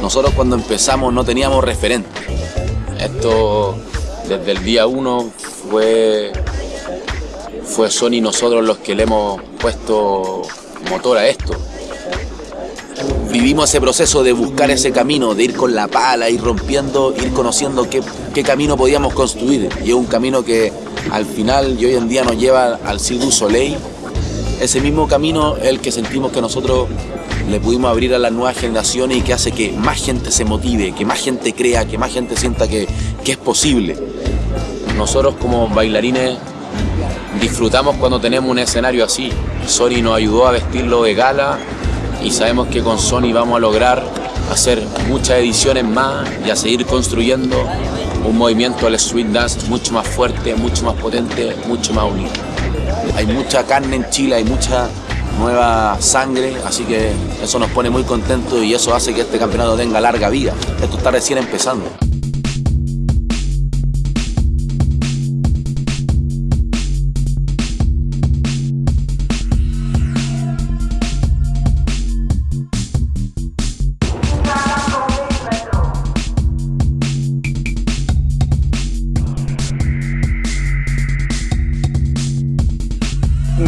Nosotros cuando empezamos no teníamos referente. Esto desde el día uno fue, fue Sony nosotros los que le hemos puesto motor a esto. Vivimos ese proceso de buscar ese camino, de ir con la pala, ir rompiendo, ir conociendo qué, qué camino podíamos construir. Y es un camino que al final y hoy en día nos lleva al Cirque Soleil. Ese mismo camino es el que sentimos que nosotros le pudimos abrir a las nuevas generaciones y que hace que más gente se motive, que más gente crea, que más gente sienta que, que es posible. Nosotros como bailarines disfrutamos cuando tenemos un escenario así. Sony nos ayudó a vestirlo de gala y sabemos que con Sony vamos a lograr hacer muchas ediciones más y a seguir construyendo un movimiento al street dance mucho más fuerte, mucho más potente, mucho más unido. Hay mucha carne en Chile, hay mucha nueva sangre, así que eso nos pone muy contentos y eso hace que este campeonato tenga larga vida. Esto está recién empezando.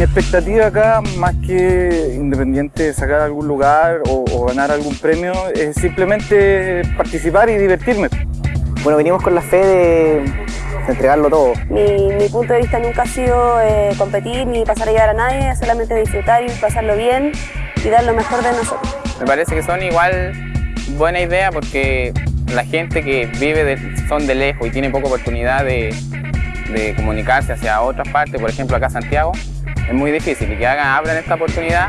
Mi expectativa acá, más que independiente de sacar algún lugar o, o, ganar algún premio, es simplemente participar y divertirme. Bueno, venimos con la fe de, de entregarlo todo. Mi, mi, punto de vista nunca ha sido eh, competir ni pasar a llevar a nadie, solamente disfrutar y pasarlo bien y dar lo mejor de nosotros. Me parece que son igual buena idea porque la gente que vive de, son de lejos y tiene poca oportunidad de, de comunicarse hacia otras partes, por ejemplo acá Santiago, es muy difícil y que hagan, abran esta oportunidad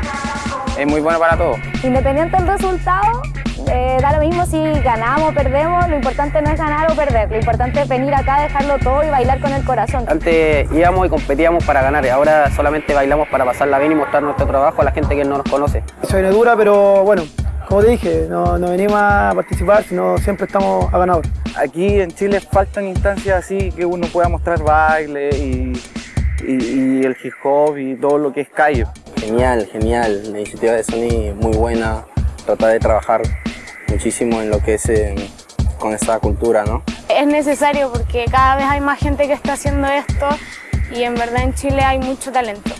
es muy bueno para todos. Independiente del resultado, eh, da lo mismo si ganamos o perdemos, lo importante no es ganar o perder, lo importante es venir acá, dejarlo todo y bailar con el corazón. Antes íbamos y competíamos para ganar, y ahora solamente bailamos para pasarla bien y mostrar nuestro trabajo a la gente que no nos conoce. Viene dura, pero bueno, como te dije, no, no venimos a participar, sino siempre estamos a ganador. Aquí en Chile faltan instancias así que uno pueda mostrar baile y y, y, el hip hop y todo lo que es calle. Genial, genial. La iniciativa de Sony muy buena. Trata de trabajar muchísimo en lo que es eh, con esta cultura, ¿no? Es necesario porque cada vez hay más gente que está haciendo esto y en verdad en Chile hay mucho talento.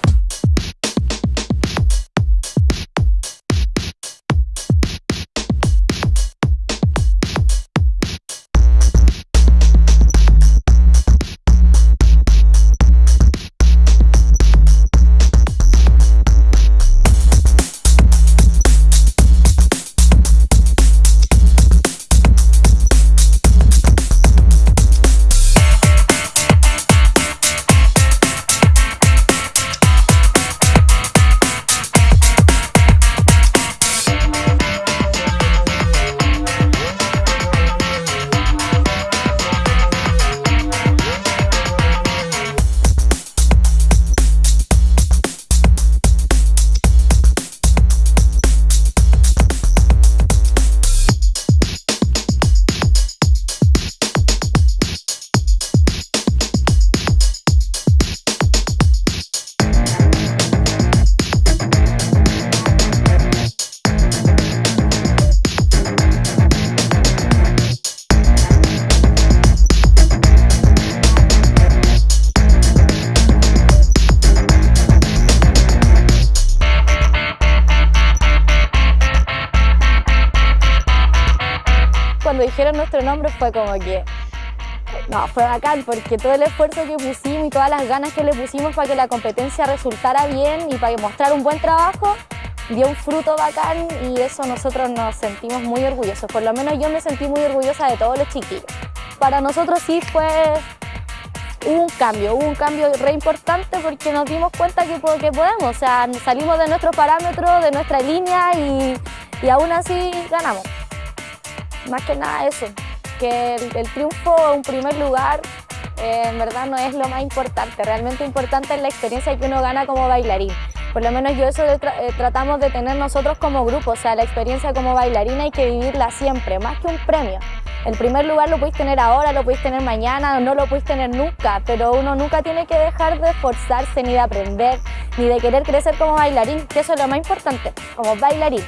Dijeron nuestro nombre fue como que no, fue bacán porque todo el esfuerzo que pusimos y todas las ganas que le pusimos para que la competencia resultara bien y para mostrar un buen trabajo dio un fruto bacán y eso nosotros nos sentimos muy orgullosos. Por lo menos yo me sentí muy orgullosa de todos los chiquillos. Para nosotros sí fue un cambio, un cambio re importante porque nos dimos cuenta que, que podemos, o sea, salimos de nuestros parámetros, de nuestra línea y, y aún así ganamos más que nada eso, que el, el triunfo un primer lugar eh, en verdad no es lo más importante, realmente importante es la experiencia que uno gana como bailarín. Por lo menos yo eso tra eh, tratamos de tener nosotros como grupo, o sea, la experiencia como bailarina hay que vivirla siempre, más que un premio. El primer lugar lo podéis tener ahora, lo podéis tener mañana, no lo podéis tener nunca, pero uno nunca tiene que dejar de esforzarse, ni de aprender, ni de querer crecer como bailarín, que eso es lo más importante, como bailarín.